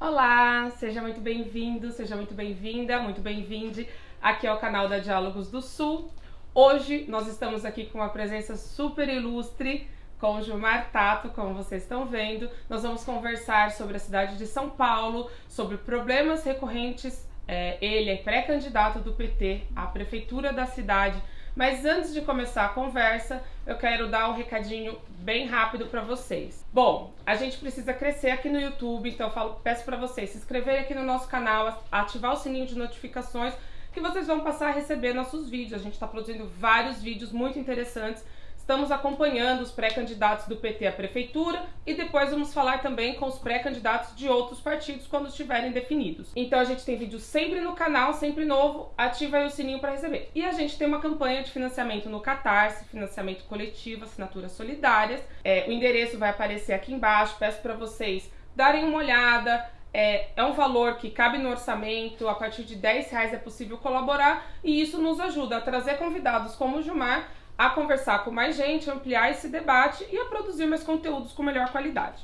Olá, seja muito bem-vindo, seja muito bem-vinda, muito bem-vinde aqui ao canal da Diálogos do Sul. Hoje nós estamos aqui com uma presença super ilustre com o Gilmar Tato, como vocês estão vendo. Nós vamos conversar sobre a cidade de São Paulo, sobre problemas recorrentes. É, ele é pré-candidato do PT à prefeitura da cidade mas antes de começar a conversa, eu quero dar um recadinho bem rápido para vocês. Bom, a gente precisa crescer aqui no YouTube, então eu falo, peço para vocês se inscreverem aqui no nosso canal, ativar o sininho de notificações, que vocês vão passar a receber nossos vídeos. A gente está produzindo vários vídeos muito interessantes Estamos acompanhando os pré-candidatos do PT à prefeitura e depois vamos falar também com os pré-candidatos de outros partidos quando estiverem definidos. Então a gente tem vídeo sempre no canal, sempre novo, ativa aí o sininho para receber. E a gente tem uma campanha de financiamento no Catarse, financiamento coletivo, assinaturas solidárias. É, o endereço vai aparecer aqui embaixo, peço para vocês darem uma olhada, é, é, um valor que cabe no orçamento, a partir de 10 reais é possível colaborar e isso nos ajuda a trazer convidados como o Gilmar a conversar com mais gente, ampliar esse debate e a produzir mais conteúdos com melhor qualidade.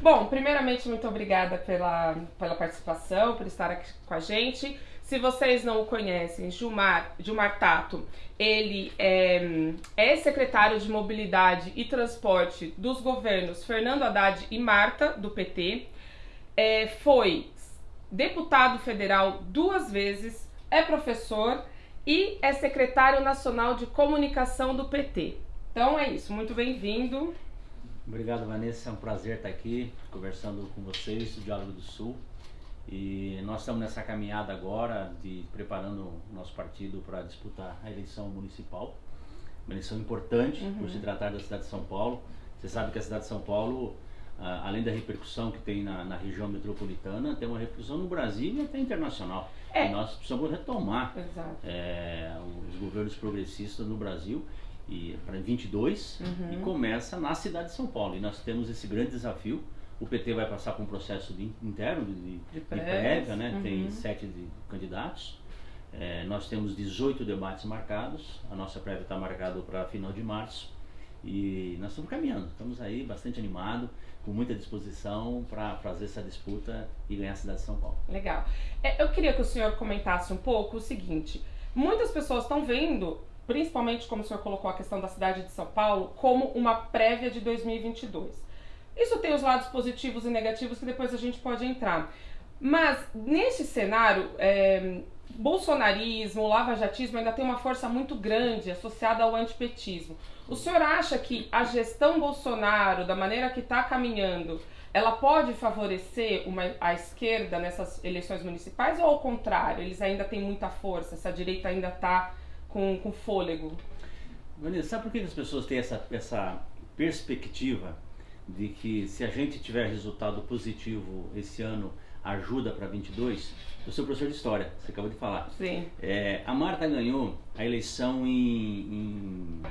Bom, primeiramente, muito obrigada pela, pela participação, por estar aqui com a gente. Se vocês não o conhecem, Gilmar, Gilmar Tato, ele é, é secretário de Mobilidade e Transporte dos governos Fernando Haddad e Marta, do PT é, foi deputado federal duas vezes, é professor e é secretário nacional de comunicação do PT. Então é isso, muito bem-vindo. Obrigado, Vanessa. É um prazer estar aqui conversando com vocês do Diálogo do Sul. E nós estamos nessa caminhada agora de preparando o nosso partido para disputar a eleição municipal. Uma eleição importante uhum. por se tratar da cidade de São Paulo. Você sabe que a cidade de São Paulo ah, além da repercussão que tem na, na, região metropolitana, tem uma repercussão no Brasil e até internacional. É. E nós precisamos retomar é, os governos progressistas no Brasil e para 22 uhum. e começa na cidade de São Paulo. E nós temos esse grande desafio. O PT vai passar por um processo de, interno de, de, de prévia, né? Uhum. tem sete de, candidatos. É, nós temos 18 debates marcados. A nossa prévia está marcada para final de março. E nós estamos caminhando, estamos aí bastante animados, com muita disposição para fazer essa disputa e ganhar a cidade de São Paulo. Legal. É, eu queria que o senhor comentasse um pouco o seguinte: muitas pessoas estão vendo, principalmente como o senhor colocou a questão da cidade de São Paulo, como uma prévia de 2022. Isso tem os lados positivos e negativos que depois a gente pode entrar. Mas nesse cenário, é, bolsonarismo, lavajatismo ainda tem uma força muito grande associada ao antipetismo. O senhor acha que a gestão Bolsonaro, da maneira que está caminhando, ela pode favorecer uma, a esquerda nessas eleições municipais ou ao contrário, eles ainda têm muita força, essa direita ainda está com, com fôlego? Vanessa, sabe por que as pessoas têm essa, essa perspectiva de que se a gente tiver resultado positivo esse ano, ajuda para 22? Eu sou professor de história, você acabou de falar. Sim. É, a Marta ganhou a eleição em, em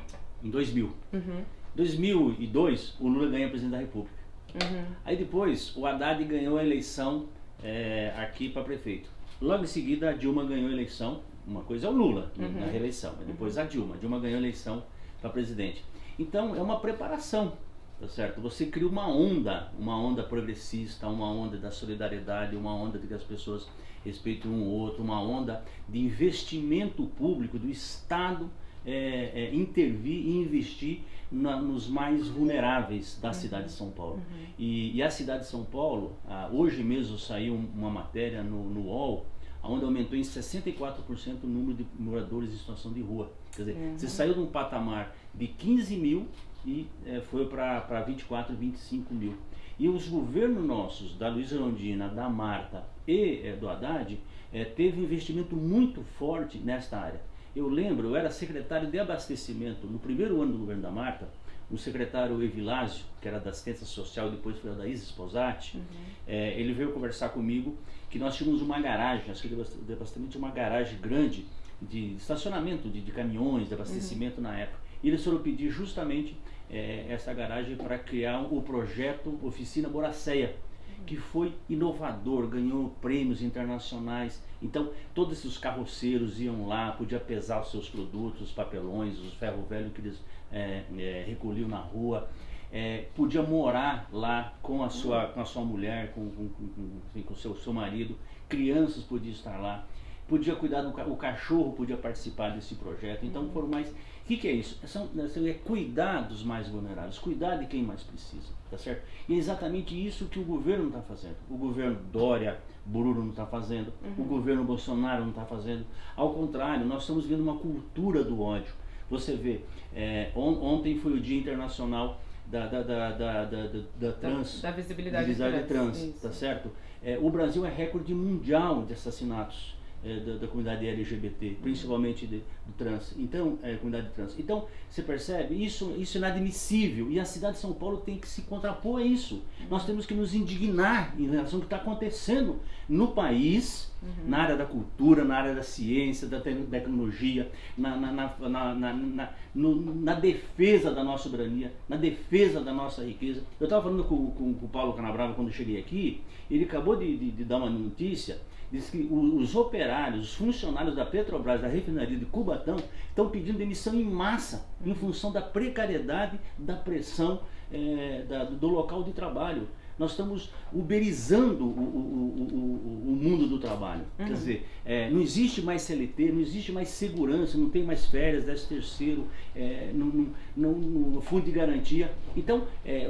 em 2000. Uhum. 2002, o Lula ganha presidente da República. Uhum. Aí depois, o Haddad ganhou a eleição é, aqui para prefeito. Logo em seguida, a Dilma ganhou a eleição. Uma coisa é o Lula uhum. na reeleição, depois a Dilma. A Dilma ganhou a eleição para presidente. Então, é uma preparação, tá certo? Você cria uma onda, uma onda progressista, uma onda da solidariedade, uma onda de que as pessoas respeitem um ou outro, uma onda de investimento público do Estado é, é, intervir e investir na, nos mais vulneráveis da uhum. cidade de São Paulo. Uhum. E, e, a cidade de São Paulo, ah, hoje mesmo saiu uma matéria no, no UOL, onde aumentou em 64% o número de moradores em situação de rua. Quer dizer, uhum. você saiu de um patamar de 15 mil e é, foi para 24, 25 mil. E os governos nossos, da Luiza Londina, da Marta e é, do Haddad, é, teve um investimento muito forte nesta área. Eu lembro, eu era secretário de abastecimento no primeiro ano do governo da Marta, o secretário Evilásio, que era da assistência social, depois foi da Isa Sposati, uhum. é, ele veio conversar comigo que nós tínhamos uma garagem, acho que de abastecimento uma garagem grande de estacionamento de, de caminhões, de abastecimento uhum. na época. E eles foram pedir justamente é, essa garagem para criar o projeto Oficina Boraceia, que foi inovador, ganhou prêmios internacionais. Então, todos esses carroceiros iam lá, podia pesar os seus produtos, os papelões, os ferro velho que eles é, é, recolhiam na rua. É, podia morar lá com a sua, com a sua mulher, com, com, com, com o seu, seu marido, crianças podiam estar lá podia cuidar do o cachorro podia participar desse projeto. Então foram mais. O que, que, é isso? São, é cuidar dos mais vulneráveis, cuidar de quem mais precisa, tá certo? E é exatamente isso que o governo está fazendo. O governo Dória, Bururo não está fazendo, uhum. o governo Bolsonaro não está fazendo. Ao contrário, nós estamos vendo uma cultura do ódio. Você vê, é, on, ontem foi o Dia Internacional da, da, da, da, da, da trans. Da, visibilidade, visibilidade trans, trans tá certo? É, o Brasil é recorde mundial de assassinatos é, da, da, comunidade LGBT, principalmente de, do trans. Então, é, comunidade trans. Então, você percebe, isso, isso é inadmissível e a cidade de São Paulo tem que se contrapor a isso. Nós temos que nos indignar em relação ao que está acontecendo no país, uhum. na área da cultura, na área da ciência, da tecnologia, na, na, na, na, na, no, na defesa da nossa soberania, na defesa da nossa riqueza. Eu estava falando com, com, com, o Paulo Canabrava quando eu cheguei aqui, ele acabou de, de, de dar uma notícia diz que os operários, os funcionários da Petrobras, da refinaria de Estão pedindo demissão em massa em função da precariedade, da pressão é, da, do local de trabalho. Nós estamos uberizando o, o, o, o mundo do trabalho. Uhum. Quer dizer, é, não existe mais CLT, não existe mais segurança, não tem mais férias, 10 terceiro, é, no, no, no, fundo de garantia. Então,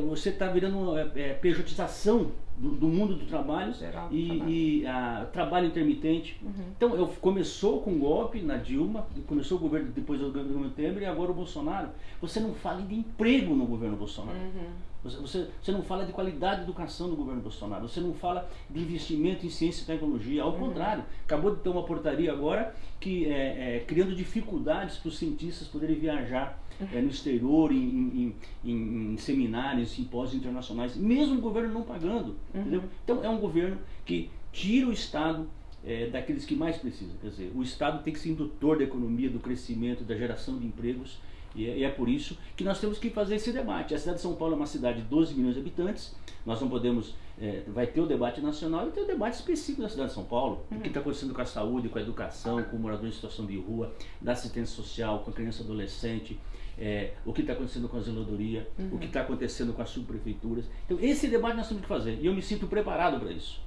você está virando é, pejotização do, do, mundo do trabalho Geral, e, trabalho. e a, trabalho intermitente. Uhum. Então, eu, começou com o golpe na Dilma, começou o governo depois do governo Temer e agora o Bolsonaro. Você não fala de emprego no governo Bolsonaro. Uhum. Você, você, você, não fala de qualidade de educação no governo Bolsonaro. Você não fala de investimento em ciência e tecnologia. Ao uhum. contrário, acabou de ter uma portaria agora que é, é criando dificuldades para os cientistas poderem viajar é, no exterior, em, em, em, em seminários, simpósios internacionais, mesmo o governo não pagando. Uhum. Então é um governo que tira o Estado é, daqueles que mais precisam. Quer dizer, o Estado tem que ser indutor da economia, do crescimento, da geração de empregos. E é, e é, por isso que nós temos que fazer esse debate. A cidade de São Paulo é uma cidade de 12 milhões de habitantes. Nós não podemos. É, vai ter o debate nacional e ter o debate específico da cidade de São Paulo. Uhum. O que está acontecendo com a saúde, com a educação, com o morador em situação de rua, da assistência social, com a criança adolescente é, o que está acontecendo com a zeladoria, uhum. o que está acontecendo com as subprefeituras. Então, esse debate nós temos que fazer e eu me sinto preparado para isso.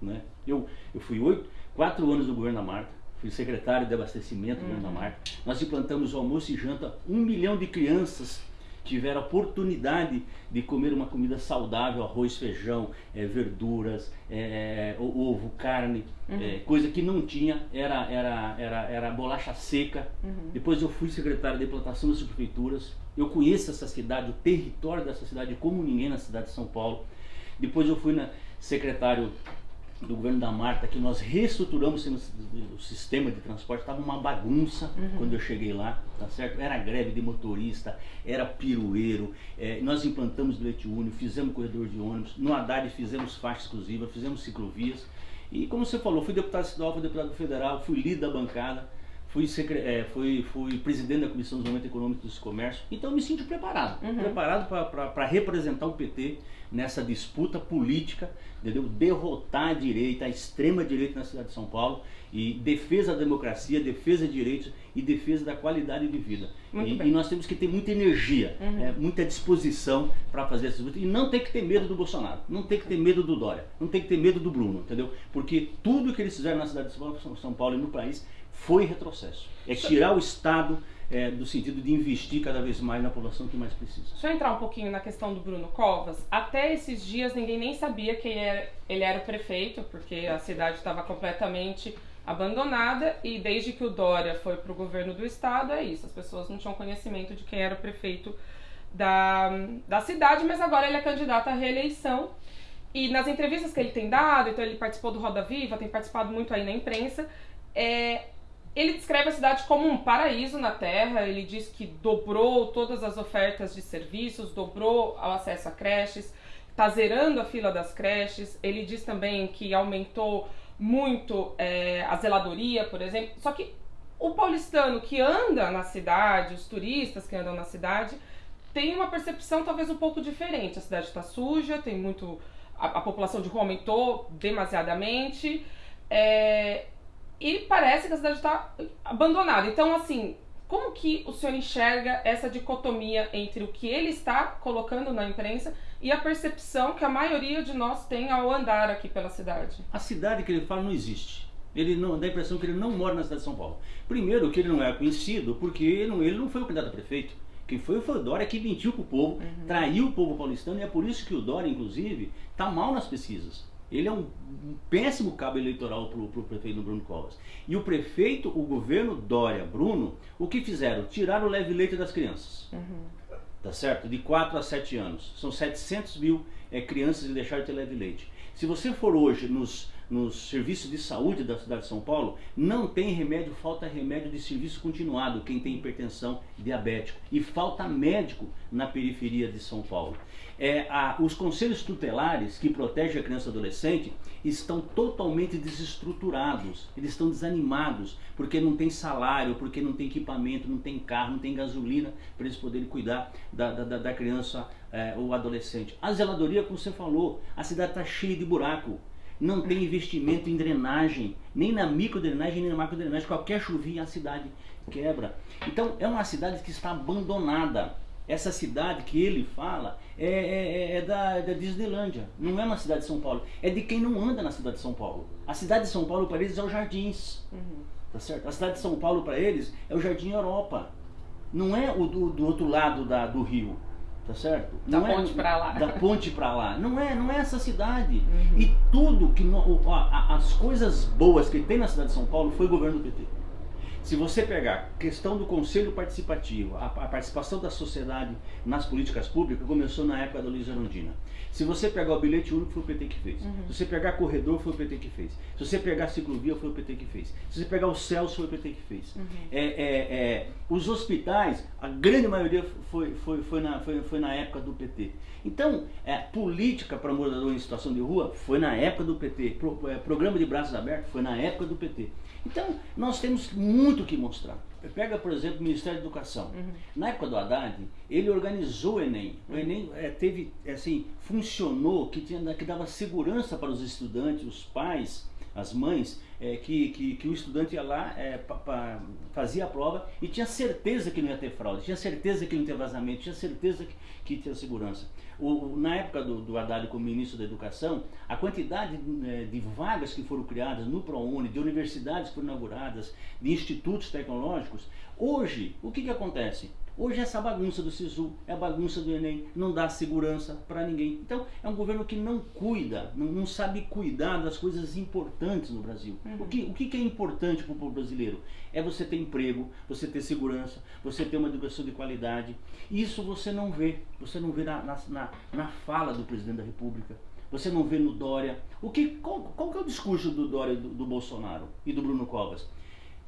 Né? Eu, eu fui oito, quatro anos no governo da Marta, fui secretário de abastecimento do governo da uhum. Marta. Nós implantamos o almoço e janta, um milhão de crianças tiveram a oportunidade de comer uma comida saudável, arroz, feijão, é, verduras, é, ovo, carne, uhum. é, coisa que não tinha, era, era, era, era bolacha seca. Uhum. Depois eu fui secretário de plantação das prefeituras, eu conheço essa cidade, o território dessa cidade como ninguém na cidade de São Paulo. Depois eu fui na, secretário do governo da Marta que nós reestruturamos o sistema de transporte, estava uma bagunça uhum. quando eu cheguei lá, tá certo? Era greve de motorista, era pirueiro, é, nós implantamos leite único, fizemos corredor de ônibus, no Haddad fizemos faixa exclusiva, fizemos ciclovias, e como você falou, fui deputado estadual, fui deputado federal, fui líder da bancada, fui, é, fui, fui presidente da Comissão de Desenvolvimento Econômico e Comércio, então eu me sinto preparado, uhum. preparado para representar o PT nessa disputa política, entendeu? derrotar a direita, a extrema direita na cidade de São Paulo e defesa da democracia, defesa de direitos e defesa da qualidade de vida. E, e, nós temos que ter muita energia, uhum. é, muita disposição para fazer essa luta e não tem que ter medo do Bolsonaro, não tem que ter medo do Dória, não tem que ter medo do Bruno, entendeu? Porque tudo que eles fizeram na cidade de São Paulo e no país foi retrocesso. É tirar o Estado é, do sentido de investir cada vez mais na população que mais precisa. Deixa eu entrar um pouquinho na questão do Bruno Covas. Até esses dias ninguém nem sabia quem era, ele era o prefeito, porque a cidade estava completamente abandonada e desde que o Dória foi para o governo do estado é isso. As pessoas não tinham conhecimento de quem era o prefeito da, da cidade, mas agora ele é candidato à reeleição. E nas entrevistas que ele tem dado, então ele participou do Roda Viva, tem participado muito aí na imprensa, é, ele descreve a cidade como um paraíso na Terra. Ele diz que dobrou todas as ofertas de serviços, dobrou o acesso a creches, está zerando a fila das creches. Ele diz também que aumentou muito é, a zeladoria, por exemplo. Só que o paulistano que anda na cidade, os turistas que andam na cidade, tem uma percepção talvez um pouco diferente. A cidade está suja, tem muito a, a população de rua aumentou demasiadamente. É, e parece que a cidade está abandonada. Então, assim, como que o senhor enxerga essa dicotomia entre o que ele está colocando na imprensa e a percepção que a maioria de nós tem ao andar aqui pela cidade? A cidade que ele fala não existe. Ele não dá a impressão que ele não mora na cidade de São Paulo. Primeiro, que ele não é conhecido porque ele não, ele não foi o candidato a prefeito. Quem foi foi o Dória que mentiu para o povo, uhum. traiu o povo paulistano e é por isso que o Dória, inclusive, está mal nas pesquisas. Ele é um, um péssimo cabo eleitoral para o prefeito Bruno Covas. E o prefeito, o governo Dória, Bruno, o que fizeram? Tiraram o leve leite das crianças. Uhum. Tá certo? De 4 a 7 anos. São 700 mil é, crianças que deixaram de ter leve leite. Se você for hoje nos nos serviços de saúde da cidade de São Paulo, não tem remédio, falta remédio de serviço continuado, quem tem hipertensão diabético. E falta médico na periferia de São Paulo. É, a, os conselhos tutelares que protegem a criança e adolescente estão totalmente desestruturados, eles estão desanimados, porque não tem salário, porque não tem equipamento, não tem carro, não tem gasolina para eles poderem cuidar da, da, da criança é, ou adolescente. A zeladoria, como você falou, a cidade está cheia de buraco não tem investimento em drenagem, nem na microdrenagem, nem na macrodrenagem. Qualquer chuvinha a cidade quebra. Então é uma cidade que está abandonada. Essa cidade que ele fala é, é, é da, é da Disneylândia, não é uma cidade de São Paulo. É de quem não anda na cidade de São Paulo. A cidade de São Paulo para eles é os jardins. Uhum. Tá certo? A cidade de São Paulo para eles é o Jardim Europa. Não é o do, do outro lado da, do rio. Tá certo? Da não é ponte é, para lá. Da ponte para lá. Não é, não é essa cidade. Uhum. E tudo que no, as coisas boas que tem na cidade de São Paulo foi o governo do PT. Se você pegar questão do conselho participativo, a, a, participação da sociedade nas políticas públicas começou na época da Luiz Arondina. Se você pegar o bilhete único, foi o PT que fez. Uhum. Se você pegar corredor, foi o PT que fez. Se você pegar ciclovia, foi o PT que fez. Se você pegar o CELS, foi o PT que fez. Uhum. É, é, é, os hospitais, a grande maioria foi, foi, foi, na, foi, foi na época do PT. Então, é, política para morador em situação de rua foi na época do PT. Pro, é, programa de braços abertos foi na época do PT. Então, nós temos muito que mostrar. Pega, por exemplo, o Ministério da Educação. Uhum. Na época do Haddad, ele organizou o Enem. O Enem é, teve, assim, funcionou, que, tinha, que dava segurança para os estudantes, os pais, as mães, é, que, que, que, o estudante ia lá, é, pa, pa, fazia a prova e tinha certeza que não ia ter fraude, tinha certeza que não ia ter vazamento, tinha certeza que, que tinha segurança. O, na época do, do Haddad como ministro da Educação, a quantidade é, de vagas que foram criadas no ProUni, de universidades que foram inauguradas, de institutos tecnológicos, hoje, o que, que acontece? Hoje essa bagunça do SISU, é a bagunça do Enem, não dá segurança para ninguém. Então é um governo que não cuida, não, não sabe cuidar das coisas importantes no Brasil. Uhum. O, que, o que é importante para o povo brasileiro? É você ter emprego, você ter segurança, você ter uma educação de qualidade. Isso você não vê, você não vê na, na, na fala do presidente da República. Você não vê no Dória. O que, qual, qual que é o discurso do Dória do, do Bolsonaro e do Bruno Covas?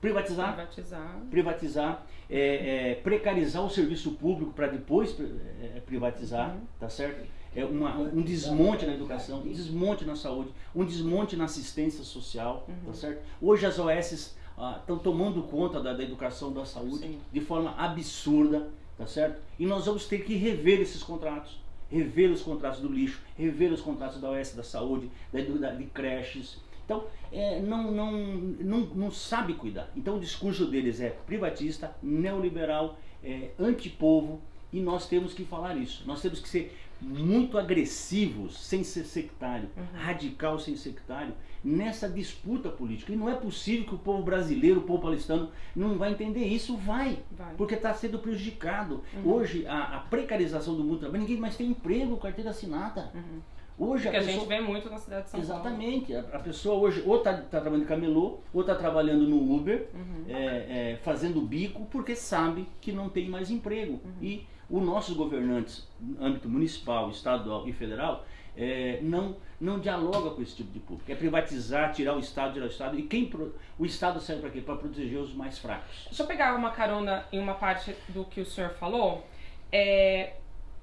Privatizar, privatizar, privatizar é, é, precarizar o serviço público para depois é, privatizar, uhum. tá certo? É uma, um desmonte na educação, um desmonte na saúde, um desmonte na assistência social, tá uhum. tá certo? Hoje as OS estão ah, tomando conta da, da, educação, da saúde Sim. de forma absurda, tá certo? E nós vamos ter que rever esses contratos, rever os contratos do lixo, rever os contratos da OS da saúde, da, de creches, então, é, não, não, não, não sabe cuidar. Então, o discurso deles é privatista, neoliberal, é, antipovo, e nós temos que falar isso. Nós temos que ser muito agressivos, sem ser sectário, uhum. radical sem sectário, nessa disputa política. E não é possível que o povo brasileiro, o povo palestino, não vai entender isso. Vai, vai. porque está sendo prejudicado. Uhum. Hoje, a, a, precarização do mundo trabalho, ninguém mais tem emprego, carteira assinada. Uhum. Hoje que a, pessoa... gente vê muito na cidade de São Exatamente. Paulo. Exatamente. A, pessoa hoje ou está tá trabalhando em camelô, ou está trabalhando no Uber, uhum. é, é, fazendo bico, porque sabe que não tem mais emprego. Uhum. E os nossos governantes, no âmbito municipal, estadual e federal, é, não, não dialoga com esse tipo de público. É privatizar, tirar o Estado, tirar o Estado. E quem pro... o Estado serve para quê? Para proteger os mais fracos. Deixa eu pegar uma carona em uma parte do que o senhor falou. É,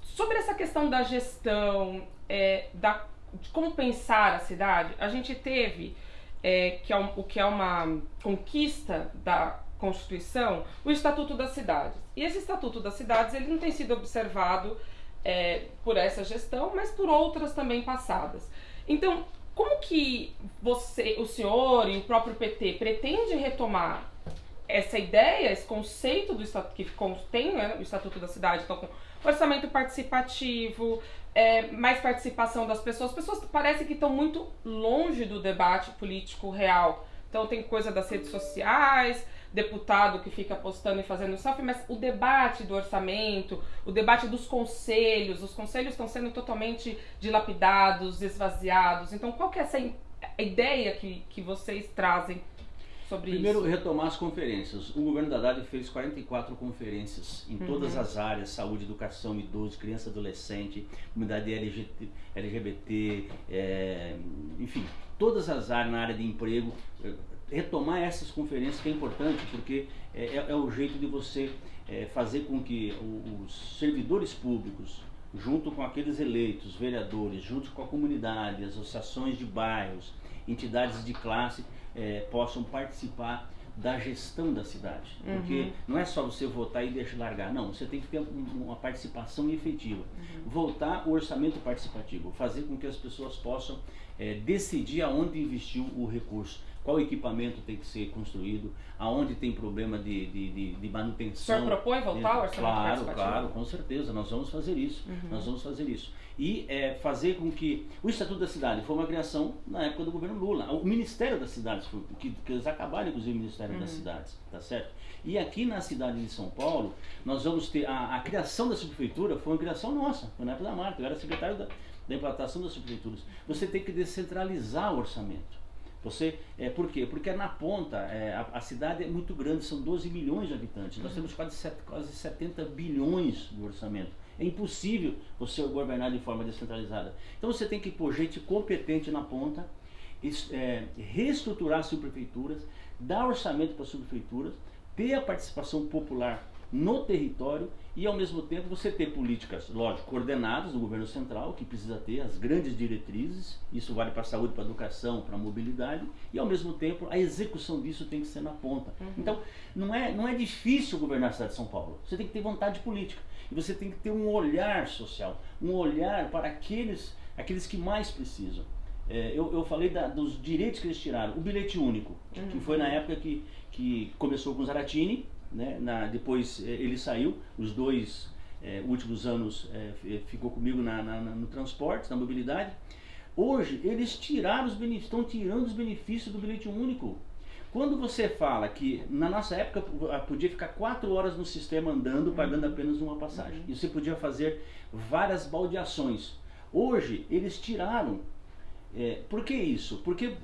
sobre essa questão da gestão, é, da, de como pensar a cidade, a gente teve, é, que é um, o que é uma conquista da Constituição, o Estatuto das Cidades. E esse Estatuto das Cidades ele não tem sido observado é, por essa gestão, mas por outras também passadas. Então, como que você, o senhor e o próprio PT pretende retomar essa ideia, esse conceito do estatuto que contém né, o Estatuto da Cidade, então orçamento participativo, é, mais participação das pessoas. As pessoas parecem que estão muito longe do debate político real. Então tem coisa das redes sociais, deputado que fica postando e fazendo selfie, mas o debate do orçamento, o debate dos conselhos, os conselhos estão sendo totalmente dilapidados, esvaziados. Então, qual que é essa ideia que, que vocês trazem sobre Primeiro, isso? retomar as conferências. O governo da Haddad fez 44 conferências em uhum. todas as áreas, saúde, educação, idoso, criança, adolescente, comunidade LGBT, LGBT é, enfim, todas as áreas na área de emprego, retomar essas conferências que é importante, porque é, é, é o jeito de você é, fazer com que os servidores públicos, junto com aqueles eleitos, vereadores, junto com a comunidade, associações de bairros, entidades de classe, é, possam participar da gestão da cidade. Porque uhum. não é só você votar e deixar largar, não, você tem que ter uma participação efetiva. Uhum. Voltar o orçamento participativo, fazer com que as pessoas possam é, decidir aonde investir o recurso qual equipamento tem que ser construído, aonde tem problema de, de, de, de manutenção. O senhor propõe voltar ao orçamento Claro, claro, com certeza, nós vamos fazer isso, uhum. nós vamos fazer isso. E é, fazer com que o Estatuto da Cidade foi uma criação na época do governo Lula, o Ministério das Cidades, foi, que, que eles acabaram inclusive o Ministério uhum. das Cidades, tá certo? E aqui na cidade de São Paulo, nós vamos ter, a, a criação da subprefeitura foi uma criação nossa, foi na época da Marta, eu era secretário da, da implantação das subprefeituras. Você tem que descentralizar o orçamento. Você, é, por quê? Porque na ponta, é, a, a, cidade é muito grande, são 12 milhões de habitantes. Nós uhum. temos quase, quase 70 bilhões de orçamento. É impossível você governar de forma descentralizada. Então você tem que pôr gente competente na ponta, é, reestruturar as subprefeituras, dar orçamento para as subprefeituras, ter a participação popular no território e ao mesmo tempo você ter políticas, lógico, coordenadas do governo central, que precisa ter as grandes diretrizes, isso vale para a saúde, para a educação, para a mobilidade, e ao mesmo tempo a execução disso tem que ser na ponta. Uhum. Então, não é, não é difícil governar a cidade de São Paulo, você tem que ter vontade política, você tem que ter um olhar social, um olhar para aqueles, aqueles que mais precisam. É, eu, eu falei da, dos direitos que eles tiraram, o bilhete único, uhum. que foi na época que, que começou com Zaratini, né? Na, depois eh, ele saiu, os dois é, últimos anos é, ficou comigo na, na, no transporte, na mobilidade. Hoje eles tiraram os benefícios, estão tirando os benefícios do bilhete único. Quando você fala que na nossa época podia ficar quatro horas no sistema andando, uhum. pagando apenas uma passagem, uhum. e você podia fazer várias baldeações. Hoje eles tiraram. É, por que isso? Porque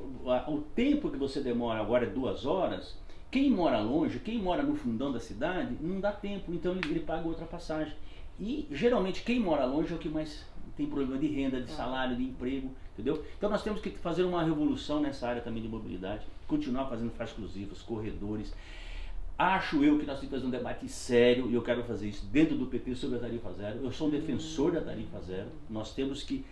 o tempo que você demora agora é duas horas, quem mora longe, quem mora no fundão da cidade, não dá tempo, então ele, ele paga outra passagem. E geralmente quem mora longe é o que mais tem problema de renda, de é. salário, de emprego, entendeu? Então nós temos que fazer uma revolução nessa área também de mobilidade, continuar fazendo faixas exclusivas, corredores. Acho eu que nós temos que fazer um debate sério, e eu quero fazer isso dentro do PT sobre a tarifa zero. Eu sou um defensor da tarifa zero. Nós temos que,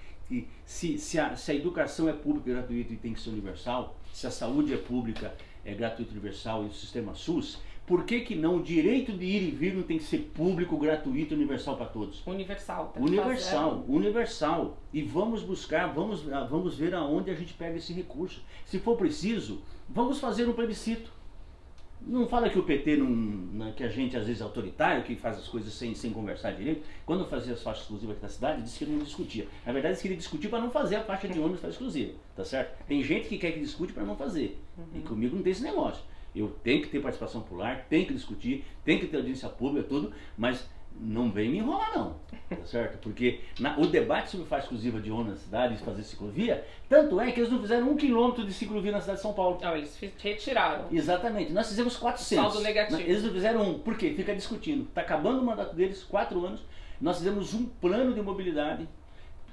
se, se, a, se a educação é pública, gratuita e tem que ser universal, se a saúde é pública é, gratuito universal e o sistema SUS, por que, que não o direito de ir e vir não tem que ser público, gratuito, universal para todos? Universal. Tá universal, universal. E vamos buscar, vamos, ah, vamos ver aonde a gente pega esse recurso. Se for preciso, vamos fazer um plebiscito. Não fala que o PT não, que a gente às vezes é autoritário, que faz as coisas sem, sem conversar direito. Quando eu fazia as faixas exclusivas aqui na cidade, disse que ele não discutia. Na verdade, disse que ele discutia para não fazer a faixa de ônibus faixa exclusiva, tá certo? Tem gente que quer que discute para não fazer. Uhum. E comigo não tem esse negócio. Eu tenho que ter participação popular, tenho que discutir, tenho que ter audiência pública, tudo, mas não vem me enrolar não, tá certo? Porque na, o debate sobre faixa exclusiva de ônibus na cidade e fazer ciclovia, tanto é que eles não fizeram um quilômetro de ciclovia na cidade de São Paulo. Não, eles retiraram. Exatamente, nós fizemos 400. Saldo negativo. Eles não fizeram um, por quê? Fica discutindo. Está acabando o mandato deles, quatro anos, nós fizemos um plano de mobilidade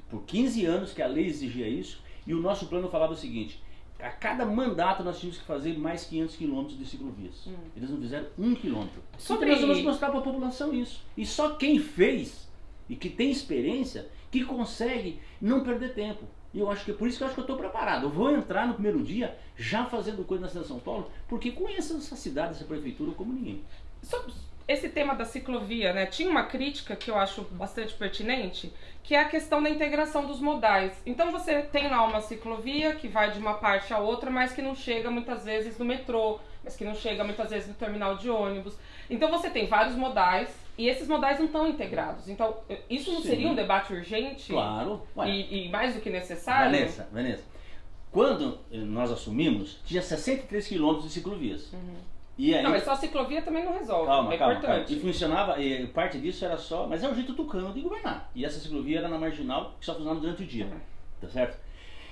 por 15 anos, que a lei exigia isso, e o nosso plano falava o seguinte, a cada mandato nós tínhamos que fazer mais 500 quilômetros de ciclovias. Hum. Eles não fizeram um quilômetro. Sobre... Então nós vamos mostrar para a população isso. E só quem fez e que tem experiência que consegue não perder tempo. E eu acho que é por isso que eu acho que eu estou preparado. Eu vou entrar no primeiro dia já fazendo coisa na cidade de São Paulo, porque conheço essa cidade, essa prefeitura como ninguém. Só, esse tema da ciclovia, né? Tinha uma crítica que eu acho bastante pertinente, que é a questão da integração dos modais. Então você tem lá uma ciclovia que vai de uma parte a outra, mas que não chega muitas vezes no metrô, mas que não chega muitas vezes no terminal de ônibus. Então você tem vários modais e esses modais não estão integrados. Então, isso não Sim. seria um debate urgente? Claro. E, e, mais do que necessário? Vanessa, Vanessa, quando nós assumimos, tinha 63 quilômetros de ciclovias. Uhum. E aí, não, mas só a ciclovia também não resolve. Calma, é calma, importante. Calma. E funcionava, e parte disso era só. Mas é um jeito tucano de governar. E essa ciclovia era na marginal, que só funcionava durante o dia. Uhum. Tá certo?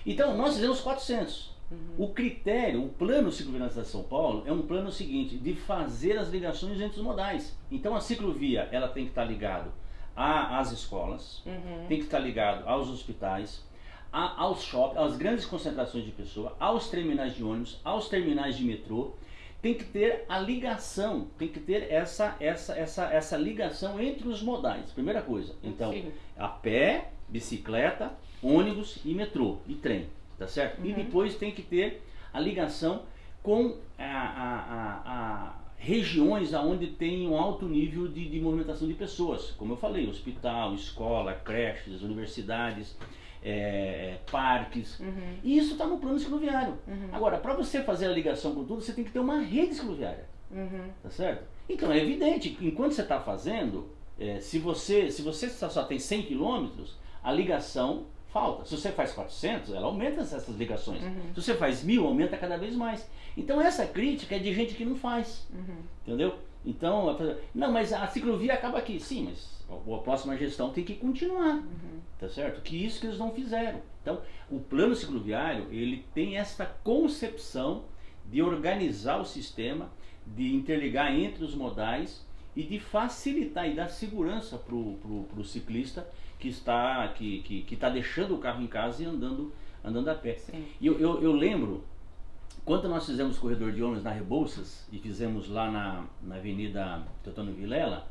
Então, nós fizemos 400. Uhum. O critério, o plano cicloviário de São Paulo é um plano seguinte, de fazer as ligações entre os modais. Então, a ciclovia, ela tem que estar ligado às escolas, uhum. tem que estar ligado aos hospitais, a, aos shoppings, às grandes concentrações de pessoas, aos terminais de ônibus, aos terminais de metrô tem que ter a ligação, tem que ter essa, essa, essa, essa ligação entre os modais. Primeira coisa. Então, Sim. a pé, bicicleta, ônibus e metrô e trem, tá certo? Uhum. E depois tem que ter a ligação com a, a, a, a regiões onde tem um alto nível de, de movimentação de pessoas. Como eu falei, hospital, escola, creches, universidades é, parques. Uhum. E isso está no plano cicloviário. Uhum. Agora, para você fazer a ligação com tudo, você tem que ter uma rede cicloviária. Uhum. Tá certo? Então é evidente que enquanto você está fazendo, é, se você se você só, só tem 100 quilômetros, a ligação falta. Se você faz 400, ela aumenta essas ligações. Uhum. Se você faz mil, aumenta cada vez mais. Então essa crítica é de gente que não faz. Uhum. Entendeu? Então, não, mas a ciclovia acaba aqui. Sim, mas a próxima gestão tem que continuar. Uhum. Tá certo? Que isso que eles não fizeram. Então, o plano cicloviário, ele tem essa concepção de organizar o sistema, de interligar entre os modais e de facilitar e dar segurança para o ciclista que está que, que, que está deixando o carro em casa e andando, andando a pé. Sim. E eu, eu, eu lembro quando nós fizemos o corredor de ônibus na Rebouças e fizemos lá na, na Avenida Teotônio Vilela,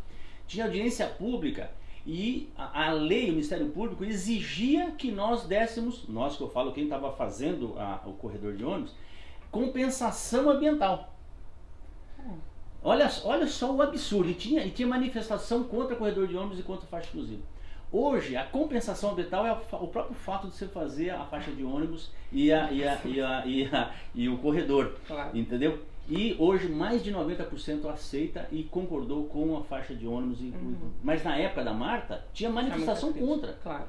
tinha audiência pública e a, a, lei, o Ministério Público exigia que nós dessemos, nós que eu falo quem estava fazendo a, o corredor de ônibus, compensação ambiental. Olha, olha só o absurdo, e tinha, e tinha manifestação contra o corredor de ônibus e contra a faixa exclusiva. Hoje, a compensação ambiental é o próprio fato de você fazer a faixa de ônibus e, a, e, a, e, a, e, e o corredor. Claro. Entendeu? E hoje mais de 90% aceita e concordou com a faixa de ônibus. Uhum. Mas na época da Marta, tinha manifestação contra. Claro.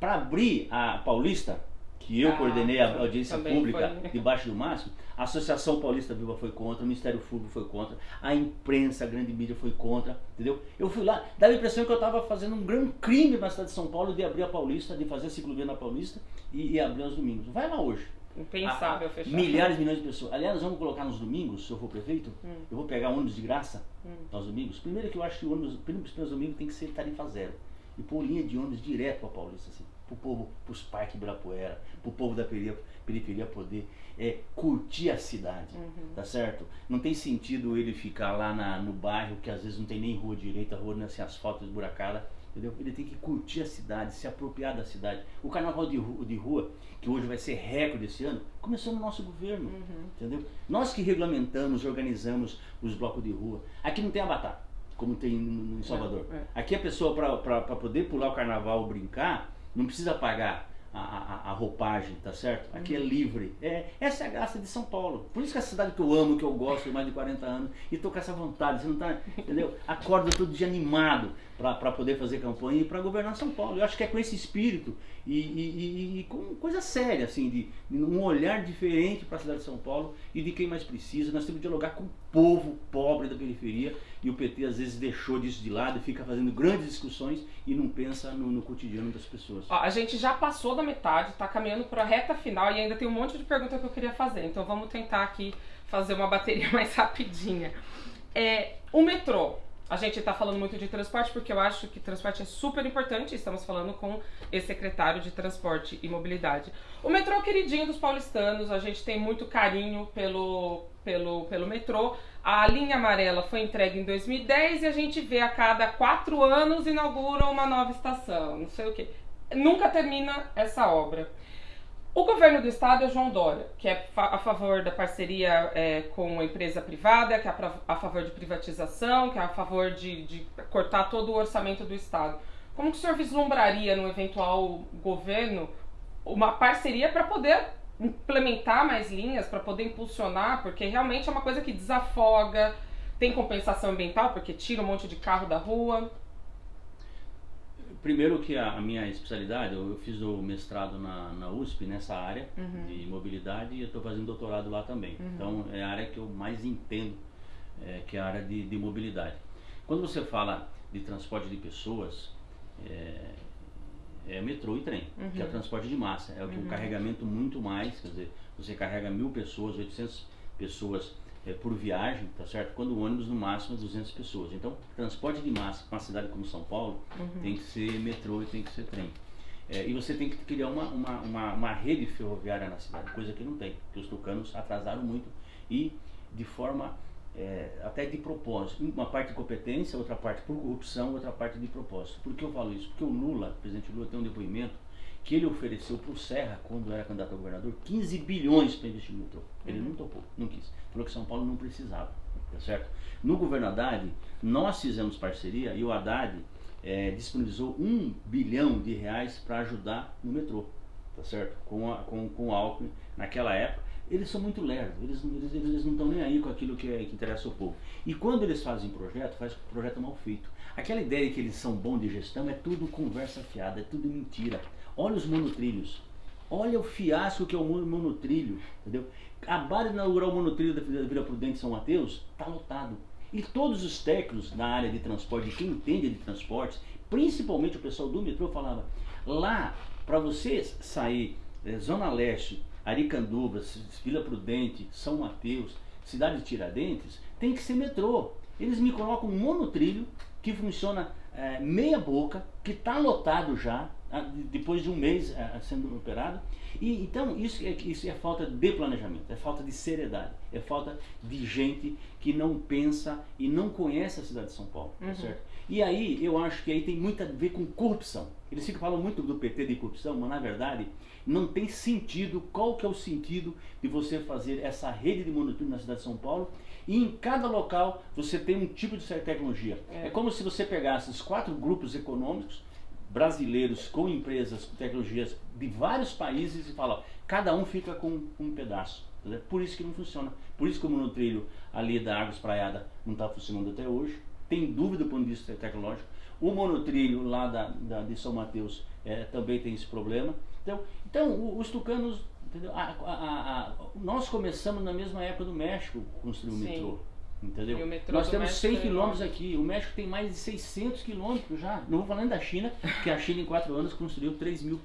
Para abrir a Paulista, que eu ah, coordenei a audiência pública foi. debaixo do máximo, a Associação Paulista Viva foi contra, o Ministério Público foi contra, a imprensa, a grande mídia foi contra, entendeu? Eu fui lá, dava a impressão que eu estava fazendo um grande crime na cidade de São Paulo de abrir a Paulista, de fazer a ciclovia na Paulista e, e abrir aos domingos. Vai lá hoje. Impensável fechar. Milhares, milhões de pessoas. Aliás, vamos colocar nos domingos, se eu for prefeito, hum. eu vou pegar ônibus de graça hum. nos domingos. Primeiro que eu acho que o ônibus, primeiro, primeiro domingo tem que ser tarifa zero. E pôr linha de ônibus direto para Paulista, assim para o povo, para os parques Ibirapuera, para o povo da periferia, periferia poder é, curtir a cidade, uhum. tá certo? Não tem sentido ele ficar lá na, no bairro que às vezes não tem nem rua direita, rua não sem asfalto esburacada, entendeu? Ele tem que curtir a cidade, se apropriar da cidade. O carnaval de rua, de rua que hoje vai ser recorde esse ano, começou no nosso governo, uhum. entendeu? Nós que regulamentamos, organizamos os blocos de rua. Aqui não tem avatar, como tem em Salvador. É, é. Aqui a pessoa, para poder pular o carnaval, brincar, não precisa pagar a, a, a, roupagem, tá certo? Aqui é uhum. livre. É, essa é a graça de São Paulo. Por isso que é a cidade que eu amo, que eu gosto mais de 40 anos, e tô com essa vontade, você não tá, entendeu? Acorda todo dia animado para poder fazer campanha e para governar São Paulo. Eu acho que é com esse espírito e, e, e, e com coisa séria, assim, de, de um olhar diferente para a cidade de São Paulo e de quem mais precisa. Nós temos que dialogar com o povo pobre da periferia e o PT às vezes deixou disso de lado e fica fazendo grandes discussões e não pensa no, no cotidiano das pessoas. Ó, a gente já passou da metade, está caminhando para a reta final e ainda tem um monte de pergunta que eu queria fazer. Então vamos tentar aqui fazer uma bateria mais rapidinha. É, o metrô, a gente está falando muito de transporte porque eu acho que transporte é super importante. Estamos falando com esse secretário de Transporte e Mobilidade. O metrô queridinho dos paulistanos, a gente tem muito carinho pelo, pelo, pelo metrô. A linha amarela foi entregue em 2010 e a gente vê a cada quatro anos inaugura uma nova estação, não sei o que. Nunca termina essa obra. O governo do estado é João Dória, que é a favor da parceria é, com a empresa privada, que é a favor de privatização, que é a favor de, de cortar todo o orçamento do estado. Como que o senhor vislumbraria no eventual governo uma parceria para poder implementar mais linhas, para poder impulsionar, porque realmente é uma coisa que desafoga, tem compensação ambiental, porque tira um monte de carro da rua. Primeiro que a, a minha especialidade, eu, eu, fiz o mestrado na, na USP nessa área uhum. de mobilidade e eu estou fazendo doutorado lá também. Uhum. Então é a área que eu mais entendo, é, que é a área de, de mobilidade. Quando você fala de transporte de pessoas, é, é metrô e trem, uhum. que é o uhum. transporte de massa. É o uhum. um carregamento muito mais, quer dizer, você carrega mil pessoas, 800 pessoas é, por viagem, tá certo? Quando o ônibus no máximo é 200 pessoas. Então, transporte de massa para uma cidade como São Paulo uhum. tem que ser metrô e tem que ser trem. É, e você tem que criar uma, uma, uma, uma, rede ferroviária na cidade, coisa que não tem, porque os tucanos atrasaram muito e de forma é, até de propósito. Uma parte de competência, outra parte por corrupção, outra parte de propósito. Por que eu falo isso? Porque o Lula, o presidente Lula, tem um depoimento que ele ofereceu para o Serra, quando era candidato a governador, 15 bilhões para investir no metrô. Ele uhum. não topou, não quis. Falou que São Paulo não precisava, tá certo? No governo Haddad, nós fizemos parceria e o Haddad é, disponibilizou um bilhão de reais para ajudar no metrô, tá certo? Com, a, com, com o Alckmin naquela época eles são muito lerdos, eles, eles, eles não estão nem aí com aquilo que, é, que interessa ao povo. E quando eles fazem projeto, faz projeto mal feito. Aquela ideia de que eles são bons de gestão é tudo conversa fiada, é tudo mentira. Olha os monotrilhos, olha o fiasco que é o monotrilho, entendeu? Acabaram de inaugurar o monotrilho da Vila Prudente São Mateus, está lotado. E todos os técnicos na área de transporte, quem entende de transportes, principalmente o pessoal do metrô, falava, lá, para você sair é, Zona Leste Aricandubas, Vila Prudente, São Mateus, cidade de Tiradentes, tem que ser metrô. Eles me colocam um monotrilho que funciona é, meia boca, que está lotado já, depois de um mês é, sendo operado. E, então isso é, isso é falta de planejamento, é falta de seriedade, é falta de gente que não pensa e não conhece a cidade de São Paulo, tá uhum. tá certo? E aí eu acho que aí tem muito a ver com corrupção. Eles ficam falando muito do PT de corrupção, mas na verdade não tem sentido. Qual que é o sentido de você fazer essa rede de monitoramento na cidade de São Paulo? E em cada local você tem um tipo de tecnologia. É, é como se você pegasse os quatro grupos econômicos brasileiros com empresas com tecnologias de vários países e fala, cada um fica com um pedaço. Entendeu? Por isso que não funciona. Por isso que o monotrilho ali da Água Espraiada não está funcionando até hoje tem dúvida do ponto de vista tecnológico. O monotrilho lá da, da de São Mateus é, também tem esse problema. Então, então os tucanos, entendeu? A, a, a, nós começamos na mesma época do México construir o metrô. Entendeu? Nós temos 100 é quilômetros aqui, o México tem mais de 600 quilômetros já. Não vou falando da China, que a China em 4 anos construiu 3 mil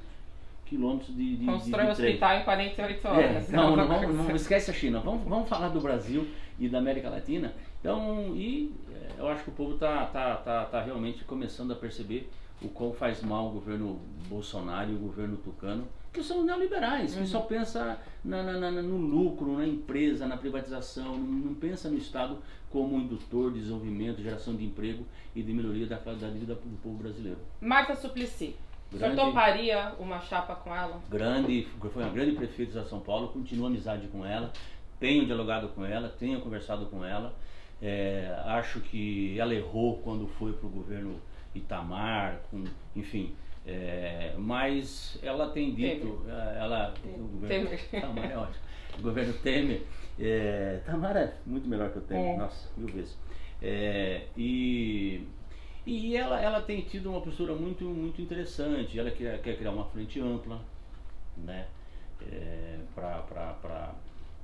quilômetros de, de Constrói um hospital em 48 horas. É, não, não, não, não, esquece a China. Vamos, vamos falar do Brasil e da América Latina. Então, e eu acho que o povo está tá, tá, tá realmente começando a perceber o quão faz mal o governo Bolsonaro e o governo Tucano, que são neoliberais, uhum. que só pensa na, na, na, no lucro, na empresa, na privatização, não, não, pensa no Estado como indutor de desenvolvimento, geração de emprego e de melhoria da qualidade de vida do povo brasileiro. Marta Suplicy, grande, o toparia uma chapa com ela? Grande, foi uma grande prefeita de São Paulo, continuo amizade com ela, tenho dialogado com ela, tenho conversado com ela. É, acho que ela errou quando foi para o governo Itamar, com, enfim. É, mas ela tem dito, Temer. É, ela, o governo Temer. Itamar é ótimo. O governo Temer, é, Tamar é muito melhor que o Temer, é. nossa, mil vezes. É, e e ela, ela tem tido uma postura muito, muito interessante. Ela quer, quer criar uma frente ampla, né? É, para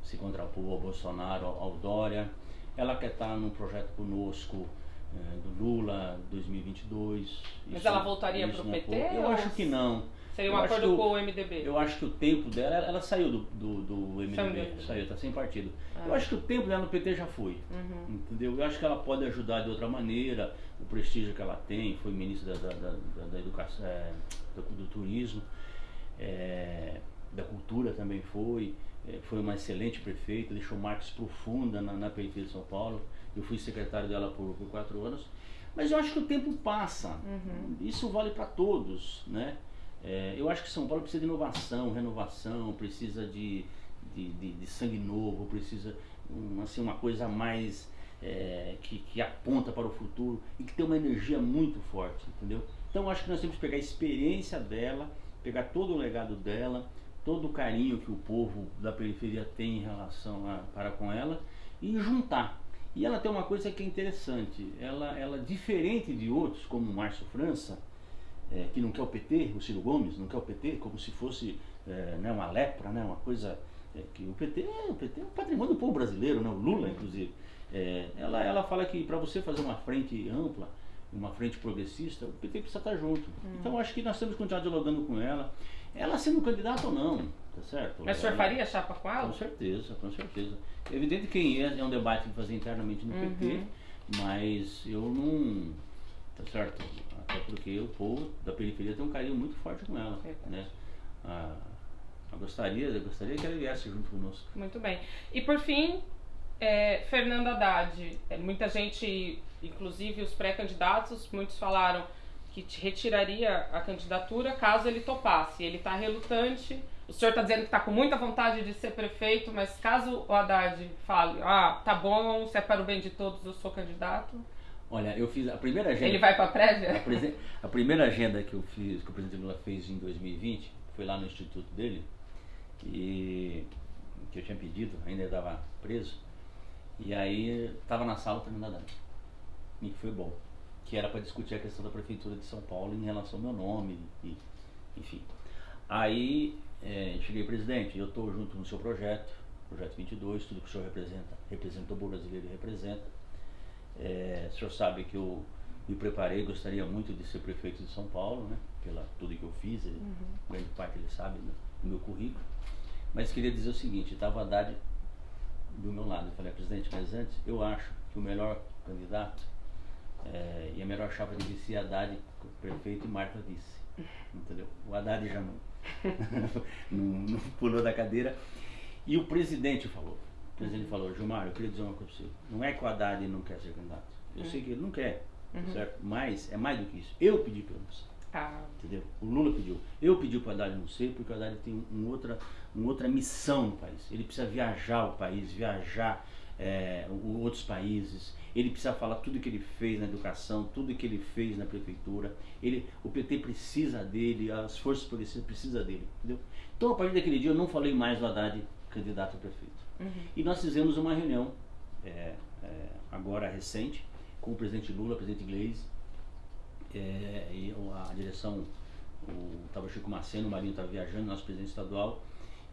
se contrapor ao Bolsonaro, ao Dória. Ela quer estar num projeto conosco é, do Lula 2022. Mas isso, ela voltaria para o PT? Eu acho que não. Seria um eu acordo com o MDB? Eu acho que o tempo dela, ela saiu do, do, do MDB, saiu, está sem partido. Ah. Eu acho que o tempo dela no PT já foi, uhum. entendeu? Eu acho que ela pode ajudar de outra maneira, o prestígio que ela tem, foi ministra da, da, da, da educação, é, do, do, turismo, é, da cultura também foi. Foi uma excelente prefeita, deixou marcas profundas na, na periferia de São Paulo. Eu fui secretário dela por, por quatro anos. Mas eu acho que o tempo passa. Uhum. Isso vale para todos, né? É, eu acho que São Paulo precisa de inovação, renovação, precisa de, de, de, de sangue novo, precisa um, assim, uma coisa mais é, que, que aponta para o futuro e que tem uma energia muito forte, entendeu? Então acho que nós temos que pegar a experiência dela, pegar todo o legado dela, todo o carinho que o povo da periferia tem em relação a, para com ela e juntar. E ela tem uma coisa que é interessante, ela, ela diferente de outros, como o Márcio França, é, que não quer o PT, o Ciro Gomes não quer o PT, como se fosse é, né, uma lepra, né, uma coisa é, que o PT, o PT é um patrimônio do povo brasileiro, né, o Lula inclusive. É, ela, ela fala que para você fazer uma frente ampla, uma frente progressista, o PT precisa estar junto. Hum. Então acho que nós temos que continuar dialogando com ela. Ela sendo candidata ou não, tá certo? Mas o senhor faria chapa com ela? Com certeza, com certeza. É evidente que quem é, é um debate que fazer internamente no uhum. PT, mas eu não. Tá certo? Até porque o povo da periferia tem um carinho muito forte com ela. É né? Ah, eu gostaria, eu gostaria que ela viesse junto conosco. Muito bem. E por fim, é, Fernando Haddad, é, muita gente, inclusive os pré-candidatos, muitos falaram que retiraria a candidatura caso ele topasse. Ele está relutante. O senhor está dizendo que está com muita vontade de ser prefeito, mas caso o Haddad fale, ah, tá bom, se é para o bem de todos, eu sou candidato. Olha, eu fiz a primeira agenda. Ele vai para a prévia? A, a, primeira agenda que eu fiz, que o presidente Lula fez em 2020, foi lá no instituto dele, e que eu tinha pedido, ainda estava preso. E aí estava na sala terminando E foi bom. Que era para discutir a questão da prefeitura de São Paulo em relação ao meu nome, e, enfim. Aí é, cheguei, presidente, eu estou junto no seu projeto, projeto 22, tudo que o senhor representa, representa o brasileiro e representa. É, o senhor sabe que eu me preparei, gostaria muito de ser prefeito de São Paulo, né? Pela tudo que eu fiz, ele, uhum. grande parte ele sabe né, do meu currículo. Mas queria dizer o seguinte, estava Haddad do meu lado. Eu falei, presidente, mas antes, eu acho que o melhor candidato é, e a melhor chapa de vice é Haddad, prefeito e Marta vice. Entendeu? O Haddad já não, não, não, pulou da cadeira. E o presidente falou. O presidente falou, Gilmar, eu queria dizer uma coisa para você. Não é que o Haddad não quer ser candidato. Eu sei que ele não quer, uhum. certo? Mas é mais do que isso. Eu pedi para você. Ah. Entendeu? O Lula pediu. Eu pedi para o Haddad não ser, porque o Haddad tem um outra, uma outra missão no país. Ele precisa viajar o país, viajar é, outros países. Ele precisa falar tudo que ele fez na educação, tudo que ele fez na prefeitura. Ele, o PT precisa dele, as forças policiais precisam dele. Entendeu? Então, a partir daquele dia, eu não falei mais do Haddad candidato a prefeito. Uhum. E nós fizemos uma reunião, é, é, agora recente, com o presidente Lula, o presidente Gleisi, é, e a direção, estava Chico Maceno, o Marinho estava viajando, nosso presidente estadual,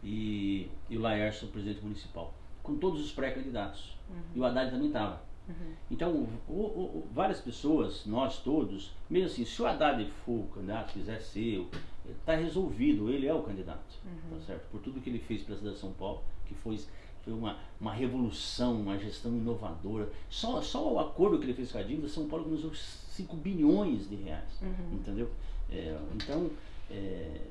e, e o Laércio, o presidente municipal, com todos os pré-candidatos. Uhum. E o Haddad também estava. Uhum. Então, o, o, várias pessoas, nós todos, mesmo assim, se o Haddad for o candidato, quiser ser, está resolvido, ele é o candidato, uhum. tá certo? Por tudo que ele fez pela cidade de São Paulo, que foi, foi uma, uma revolução, uma gestão inovadora. Só, só o acordo que ele fez com a dívida, São Paulo começou 5 bilhões de reais, uhum. entendeu? É, então, é,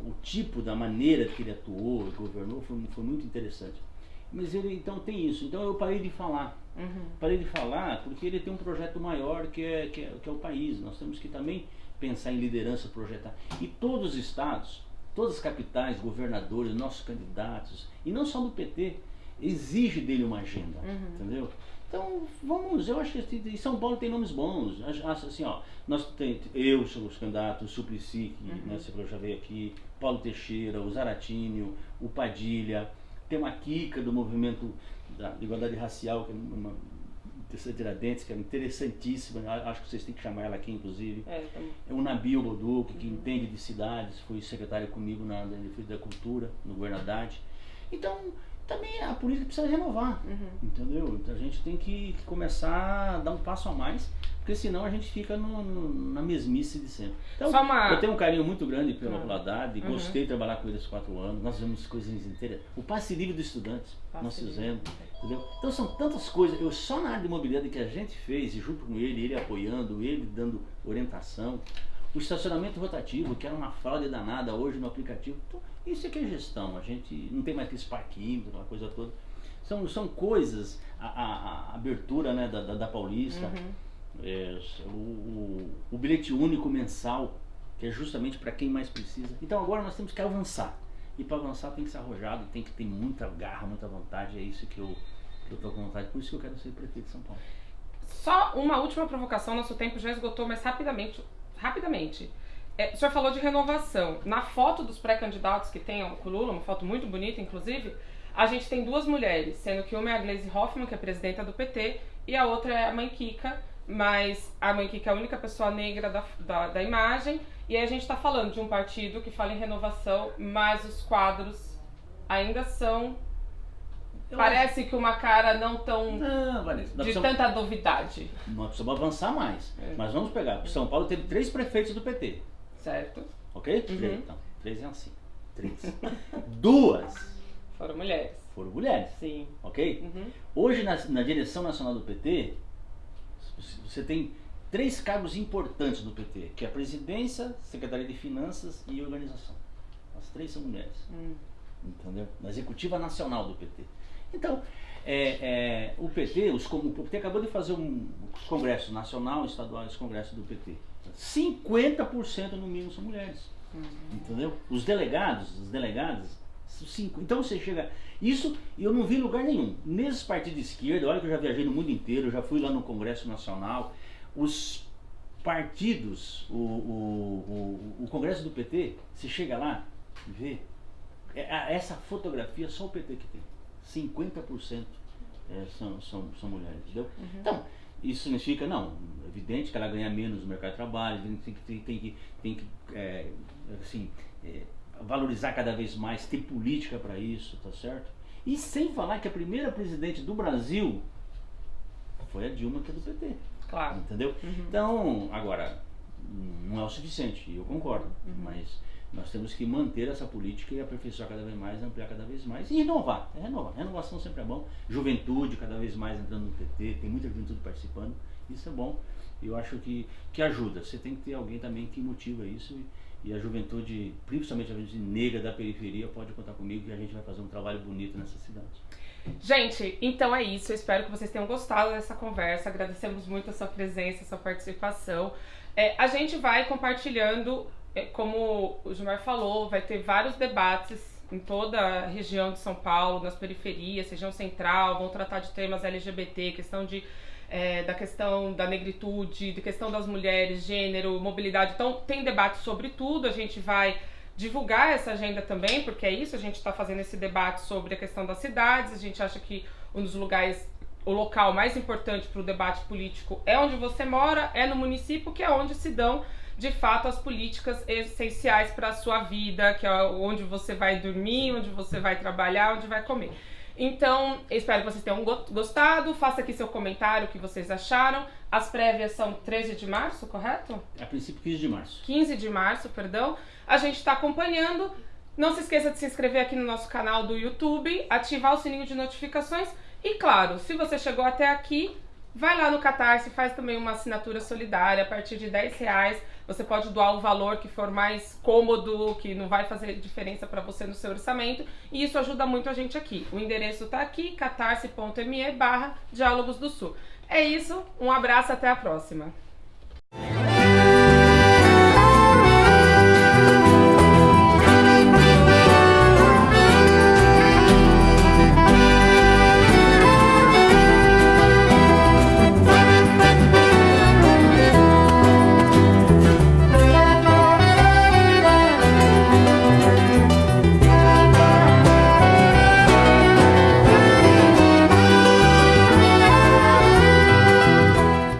o tipo da maneira que ele atuou e governou foi, foi muito interessante. Mas ele então tem isso. Então eu parei de falar. Uhum. Parei de falar porque ele tem um projeto maior que é, que é, que é o país. Nós temos que também pensar em liderança, projetar. E todos os estados, todas as capitais, governadores, nossos candidatos, e não só do PT, exige dele uma agenda, uhum. entendeu? Então, vamos, eu acho que São Paulo tem nomes bons. Assim, ó, nós tem, eu sou os candidatos, o Suplicy, que uhum. né, você já veio aqui, Paulo Teixeira, o Zaratinho, o Padilha, tem uma Kika do movimento da igualdade racial, que é uma terceira Tiradentes, que é interessantíssima, acho que vocês têm que chamar ela aqui, inclusive. É, é o Nabil Boduc, que uhum. entende de cidades, foi secretário comigo na Defesa da Cultura, no Governadade. Então, também a política precisa renovar, uhum. entendeu? Então a gente tem que, que, começar a dar um passo a mais, porque senão a gente fica no, no, na mesmice de sempre. Então, uma... eu tenho um carinho muito grande pela uhum. Poladade, uhum. gostei de trabalhar com ele esses quatro anos, nós fizemos coisas inteiras. O passe livre dos estudantes, passe nós fizemos, entendeu? Então são tantas coisas, eu só na área de imobiliária que a gente fez, junto com ele, ele apoiando, ele dando orientação, o estacionamento rotativo, que era uma fraude danada hoje no aplicativo. Então, isso é que é gestão. A gente não tem mais que parquímetro, aquela coisa toda. São, são coisas, a, a, a abertura né, da, da, da Paulista, uhum. é, o, o, o, bilhete único mensal, que é justamente para quem mais precisa. Então agora nós temos que avançar. E para avançar tem que ser arrojado, tem que ter muita garra, muita vontade. É isso que eu estou com vontade. Por isso que eu quero ser prefeito de São Paulo. Só uma última provocação, nosso tempo já esgotou, mas rapidamente. Rapidamente. É, o senhor falou de renovação. Na foto dos pré-candidatos que tem o Lula, uma foto muito bonita, inclusive, a gente tem duas mulheres, sendo que uma é a Gleisi Hoffmann, que é presidenta do PT, e a outra é a mãe Kika, mas a mãe Kika é a única pessoa negra da, da, da imagem, e aí a gente está falando de um partido que fala em renovação, mas os quadros ainda são eu Parece acho... que uma cara não tão. Não, Vanessa. De precisamos... tanta novidade. Nós precisamos avançar mais. É. Mas vamos pegar. São Paulo teve três prefeitos do PT. Certo. Ok? Uhum. Três. Então, três é assim. Três. Duas. Foram mulheres. Foram mulheres. Sim. Ok? Uhum. Hoje, na, na direção nacional do PT, você tem três cargos importantes do PT, que é a presidência, secretaria de finanças e organização. As três são mulheres. Hum. Entendeu? Na executiva nacional do PT. Então, é, é, o PT, os, o PT acabou de fazer um, os congressos nacional, estadual, os congressos do PT. 50% no mínimo são mulheres. Uhum. Entendeu? Os delegados, os delegados, cinco. Então você chega. Isso eu não vi em lugar nenhum. Nesses partidos de esquerda, olha que eu já viajei no mundo inteiro, já fui lá no Congresso Nacional. Os partidos, o, o, o, o Congresso do PT, você chega lá e vê. É, essa fotografia só o PT que tem. 50% é, são, são, são mulheres, entendeu? Uhum. Então, isso significa, não, é evidente que ela ganha menos no mercado de trabalho, tem que, tem, tem que, tem que é, assim, é, valorizar cada vez mais, ter política para isso, tá certo? E sem falar que a primeira presidente do Brasil foi a Dilma, que é do PT. Claro. Entendeu? Uhum. Então, agora, não é o suficiente, eu concordo, uhum. mas nós temos que manter essa política e aperfeiçoar cada vez mais, ampliar cada vez mais e inovar. É renovar. Renovação sempre é bom. Juventude cada vez mais entrando no PT, tem muita juventude participando. Isso é bom. Eu acho que, que ajuda. Você tem que ter alguém também que motiva isso e, e a juventude, principalmente a juventude negra da periferia, pode contar comigo que a gente vai fazer um trabalho bonito nessa cidade. Gente, então é isso. Eu espero que vocês tenham gostado dessa conversa. Agradecemos muito a sua presença, a sua participação. É, a gente vai compartilhando como o Gilmar falou, vai ter vários debates em toda a região de São Paulo, nas periferias, região central, vão tratar de temas LGBT, questão de é, da questão da negritude, da questão das mulheres, gênero, mobilidade. Então, tem debate sobre tudo. A gente vai divulgar essa agenda também, porque é isso, a gente está fazendo esse debate sobre a questão das cidades. A gente acha que um dos lugares, o local mais importante para o debate político é onde você mora, é no município, que é onde se dão de fato as políticas essenciais para a sua vida, que é onde você vai dormir, onde você vai trabalhar, onde vai comer. Então, espero que vocês tenham gostado. Faça aqui seu comentário, o que vocês acharam. As prévias são 13 de março, correto? A princípio, 15 de março. 15 de março, perdão. A gente está acompanhando. Não se esqueça de se inscrever aqui no nosso canal do YouTube, ativar o sininho de notificações. E claro, se você chegou até aqui, vai lá no Catarse, faz também uma assinatura solidária a partir de 10 reais você pode doar o valor que for mais cômodo, que não vai fazer diferença para você no seu orçamento. E isso ajuda muito a gente aqui. O endereço está aqui, catarse.me barra Diálogos do Sul. É isso, um abraço, até a próxima.